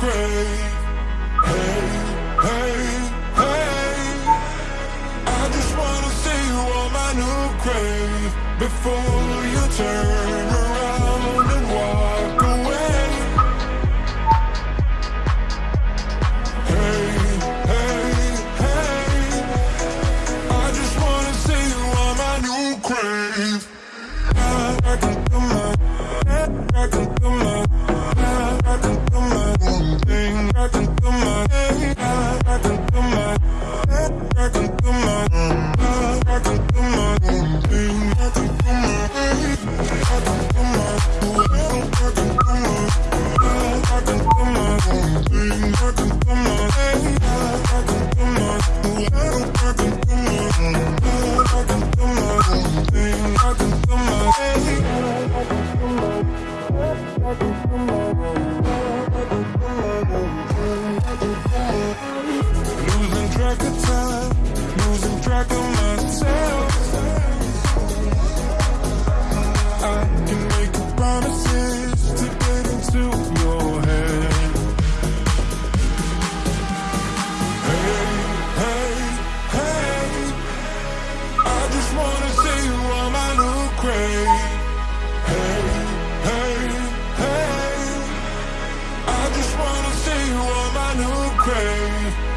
crave. Hey, hey, hey. I just wanna see you on my new grave before you turn.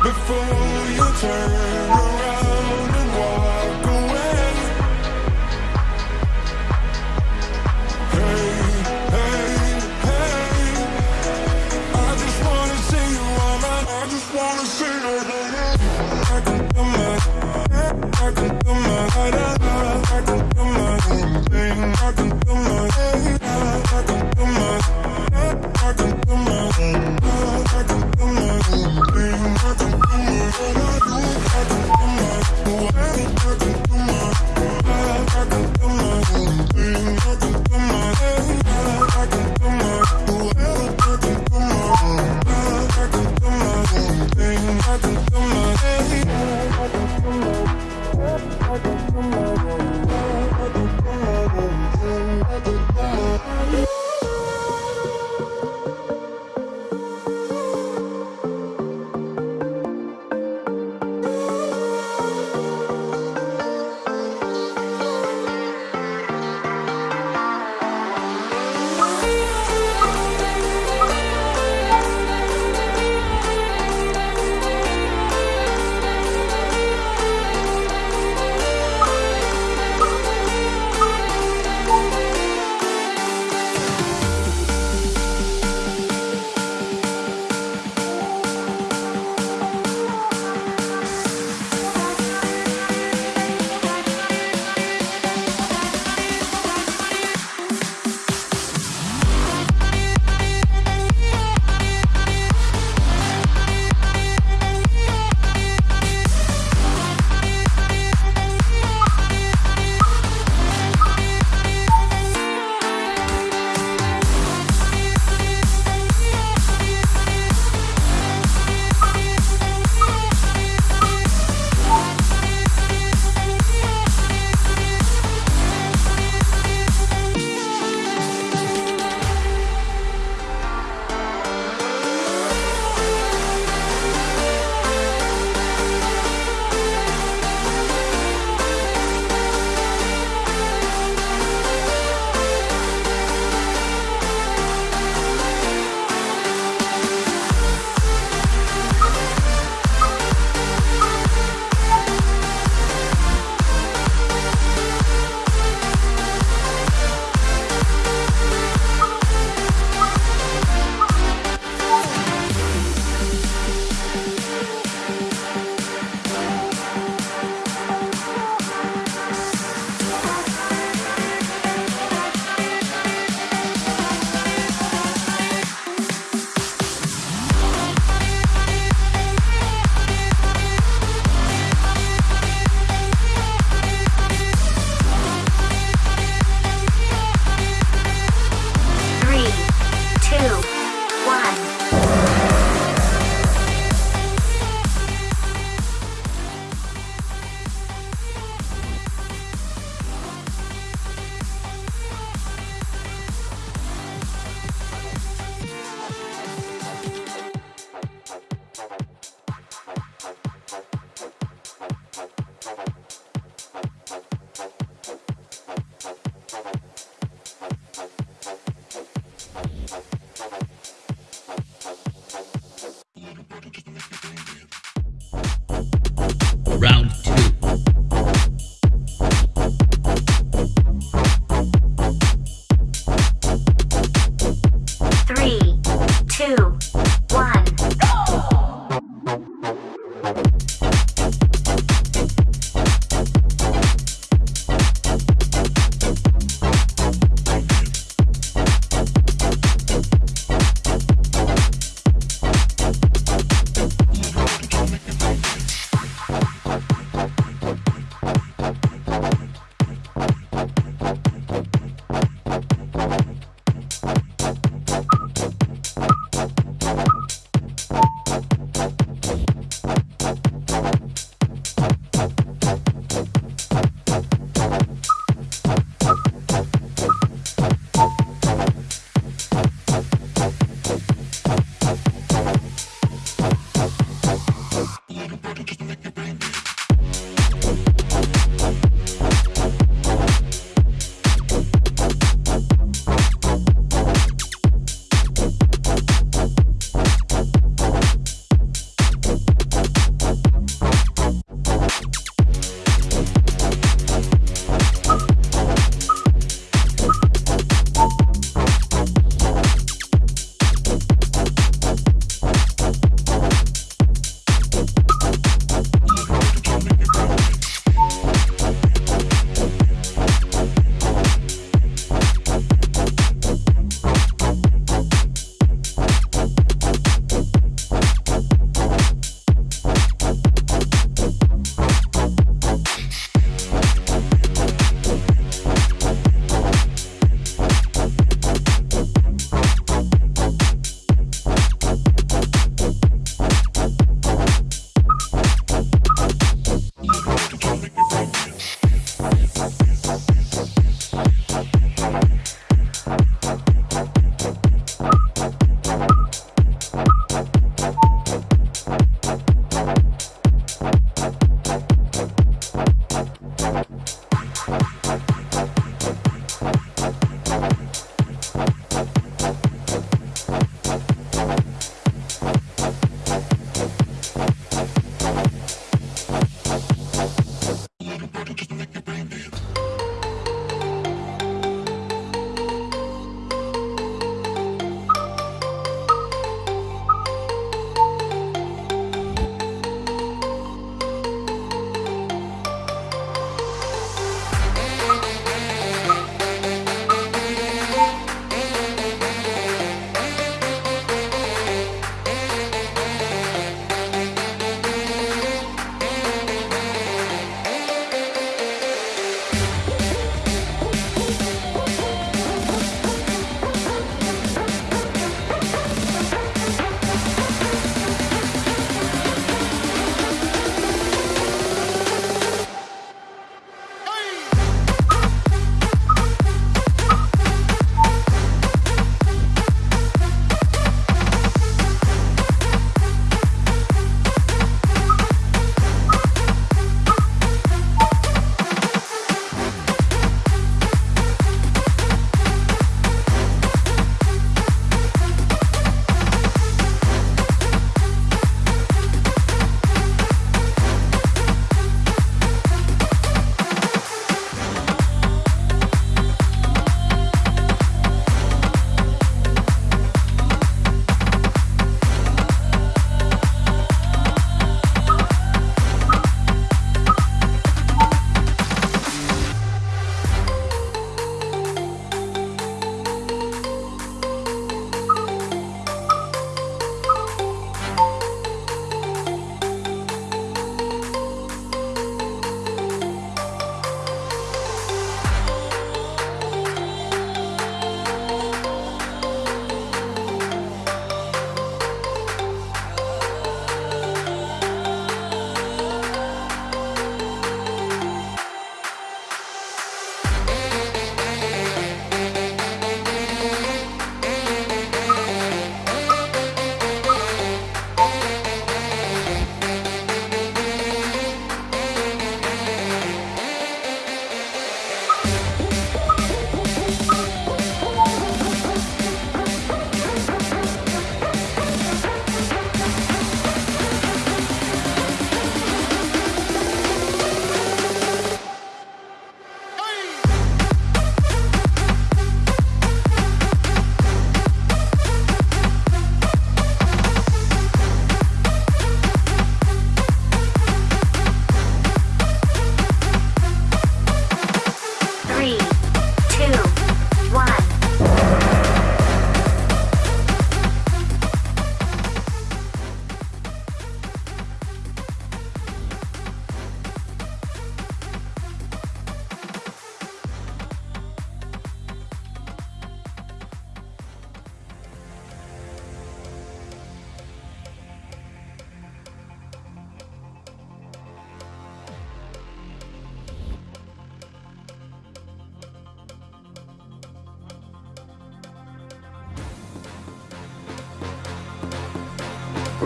before you turn.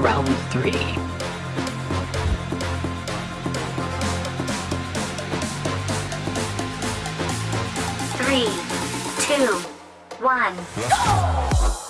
Round three. Three, two, one, go!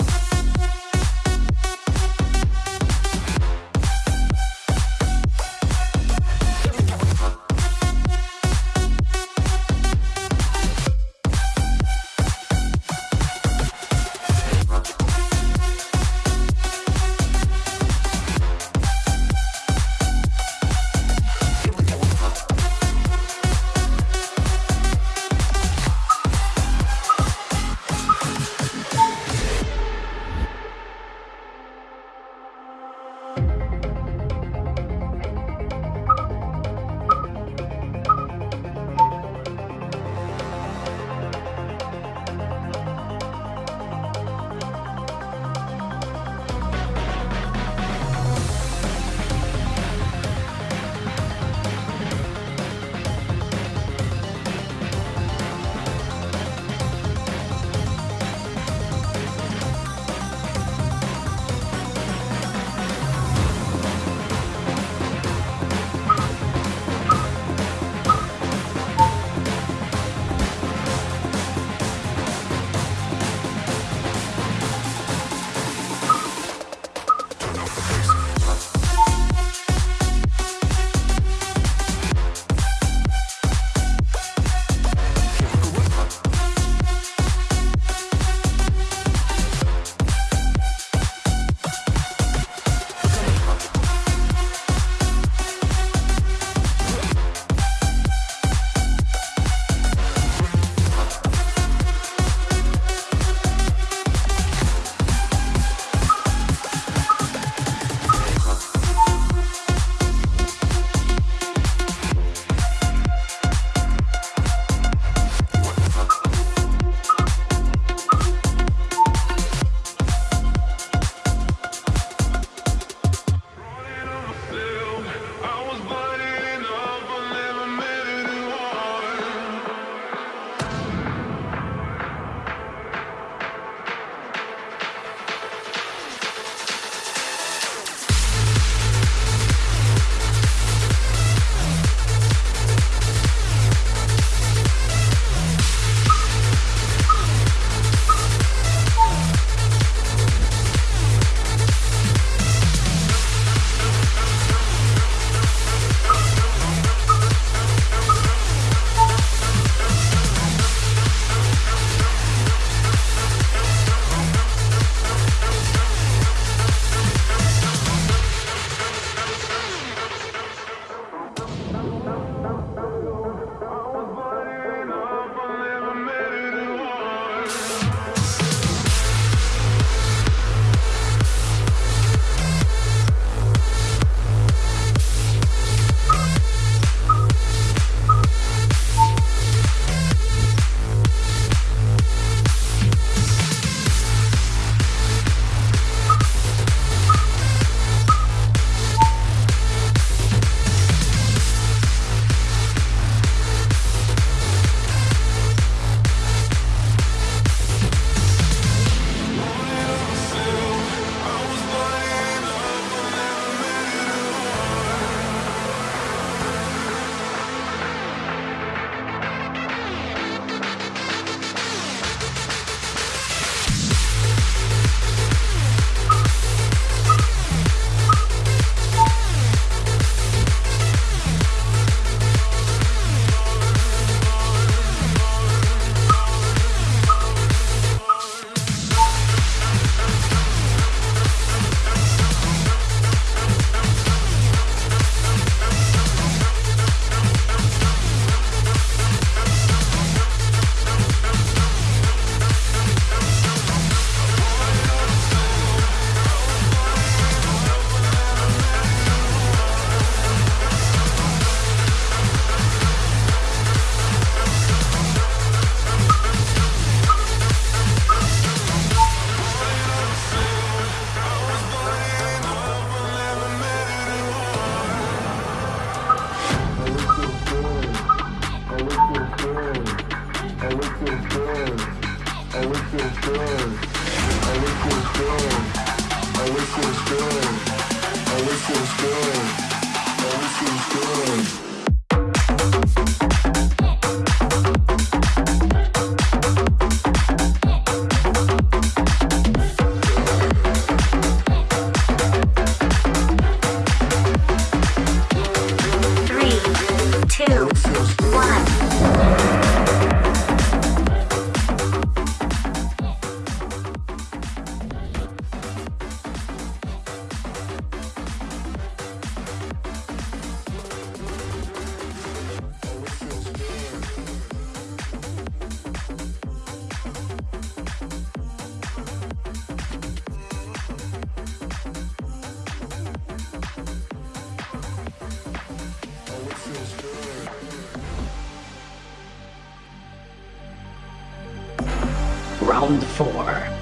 good. I look so good. I look so good. I look so good. I look so good. I look so good. I look so good. round four.